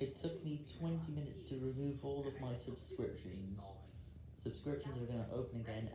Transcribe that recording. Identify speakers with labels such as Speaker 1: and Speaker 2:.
Speaker 1: It took me 20 minutes to remove all of my subscriptions. Subscriptions are going to open again